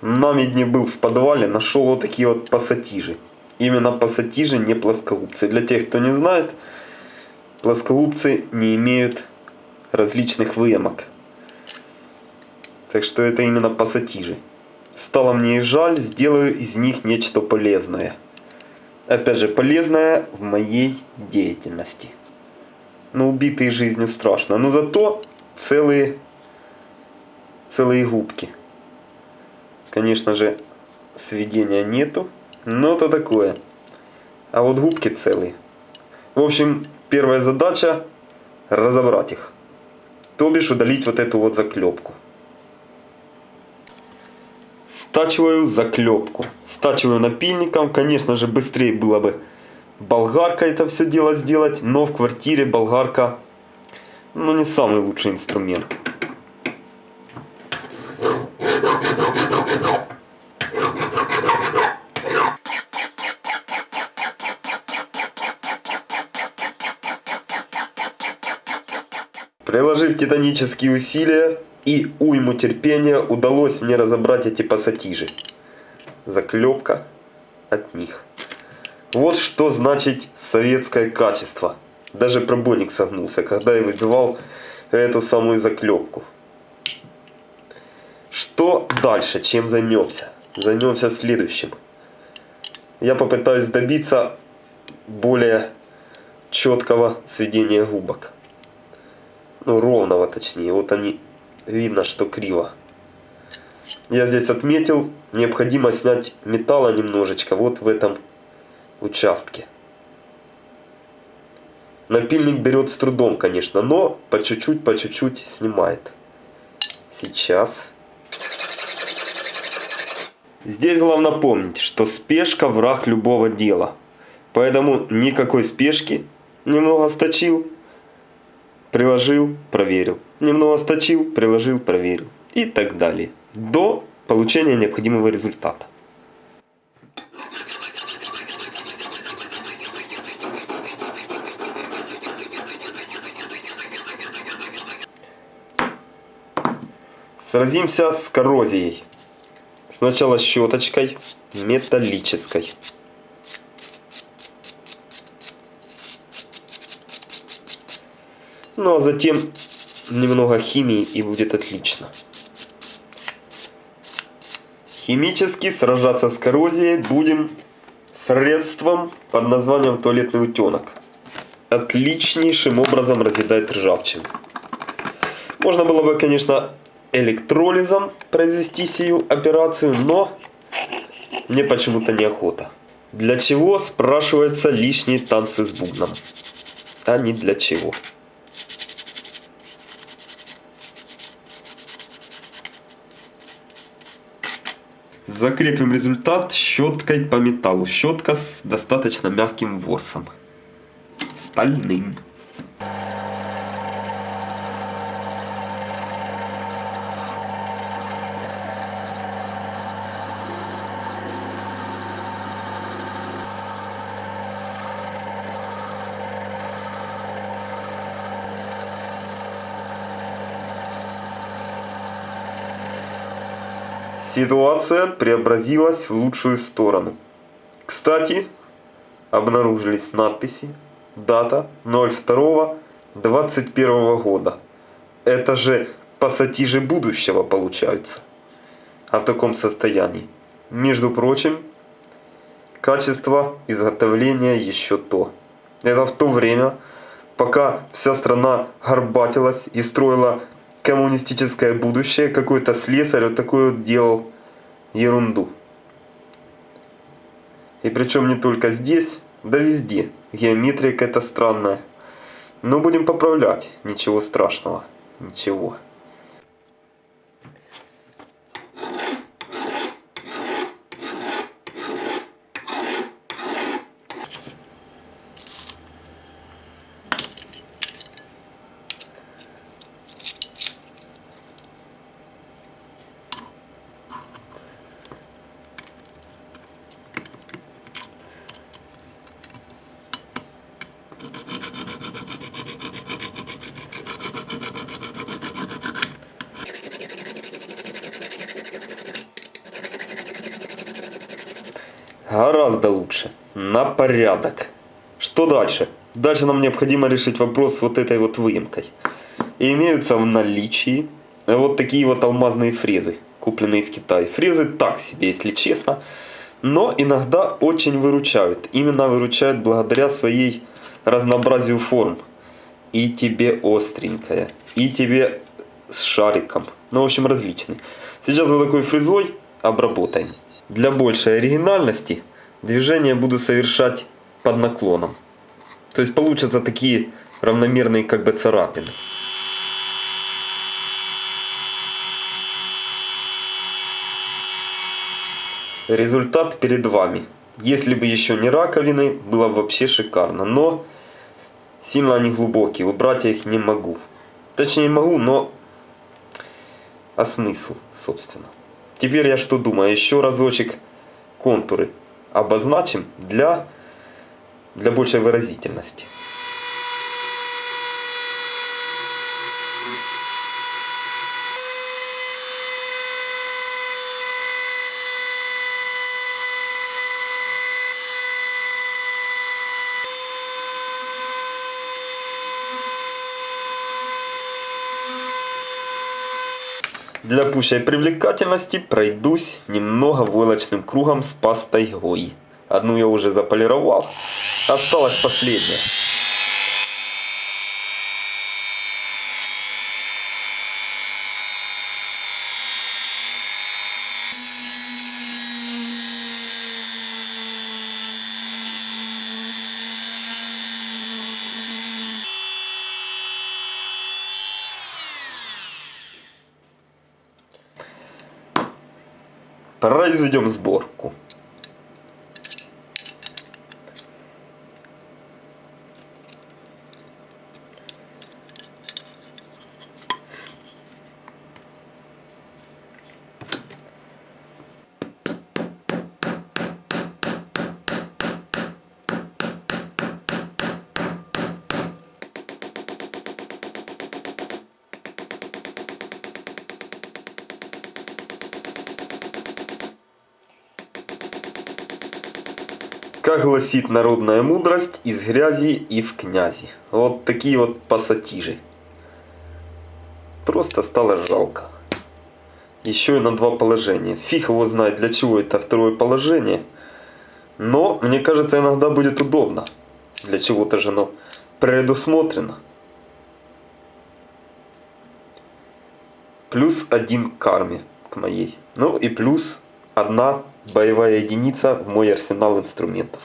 на медне был в подвале, нашел вот такие вот пассатижи. Именно пассатижи, не плоскогубцы. Для тех, кто не знает, плоскогубцы не имеют различных выемок. Так что это именно пассатижи. Стало мне и жаль, сделаю из них нечто полезное. Опять же, полезное в моей деятельности. Но убитые жизнью страшно. Но зато целые, целые губки. Конечно же, сведения нету, но это такое. А вот губки целые. В общем, первая задача разобрать их. То бишь удалить вот эту вот заклепку. Стачиваю заклепку. Стачиваю напильником. Конечно же, быстрее было бы болгаркой это все дело сделать. Но в квартире болгарка ну, не самый лучший инструмент. Приложив титанические усилия и уйму терпения, удалось мне разобрать эти пассатижи. Заклепка от них. Вот что значит советское качество. Даже пробойник согнулся, когда я выбивал эту самую заклепку. Что дальше? Чем займемся? Займемся следующим. Я попытаюсь добиться более четкого сведения губок ну ровного точнее, вот они, видно, что криво. Я здесь отметил, необходимо снять металла немножечко вот в этом участке. Напильник берет с трудом, конечно, но по чуть-чуть, по чуть-чуть снимает. Сейчас. Здесь главное помнить, что спешка враг любого дела. Поэтому никакой спешки. Немного сточил, приложил, проверил. Немного сточил, приложил, проверил. И так далее. До получения необходимого результата. Сразимся с коррозией. Сначала щеточкой металлической. Ну а затем немного химии и будет отлично. Химически сражаться с коррозией будем средством под названием туалетный утенок. Отличнейшим образом разъедает ржавчину. Можно было бы, конечно, электролизом произвести сию операцию, но мне почему-то неохота. Для чего, спрашивается, лишние танцы с бубном? А не для чего. Закрепим результат щеткой по металлу. Щетка с достаточно мягким ворсом. Стальным. Ситуация преобразилась в лучшую сторону. Кстати, обнаружились надписи, дата 02.21 года. Это же пассатижи будущего получаются. А в таком состоянии. Между прочим, качество изготовления еще то. Это в то время, пока вся страна горбатилась и строила коммунистическое будущее, какой-то слесарь вот такой вот делал ерунду. И причем не только здесь, да везде. Геометрия какая-то странная. Но будем поправлять, ничего страшного, ничего. Гораздо лучше. На порядок. Что дальше? Дальше нам необходимо решить вопрос с вот этой вот выемкой. И имеются в наличии вот такие вот алмазные фрезы, купленные в Китае. Фрезы так себе, если честно. Но иногда очень выручают. Именно выручают благодаря своей разнообразию форм. И тебе остренькая, и тебе с шариком. Ну, в общем, различный. Сейчас вот такой фрезой обработаем. Для большей оригинальности движение буду совершать под наклоном. То есть получатся такие равномерные как бы царапины. Результат перед вами. Если бы еще не раковины, было бы вообще шикарно. Но сильно они глубокие, убрать я их не могу. Точнее могу, но... А смысл, собственно? Теперь я что думаю? Еще разочек контуры обозначим для, для большей выразительности. Для пущей привлекательности пройдусь немного войлочным кругом с пастой Гой. Одну я уже заполировал. Осталась последняя. Произведем сборку. Как гласит народная мудрость, из грязи и в князи. Вот такие вот пассатижи. Просто стало жалко. Еще и на два положения. Фиг его знает, для чего это второе положение. Но, мне кажется, иногда будет удобно. Для чего-то же оно предусмотрено. Плюс один к карме к моей. Ну и плюс одна боевая единица в мой арсенал инструментов.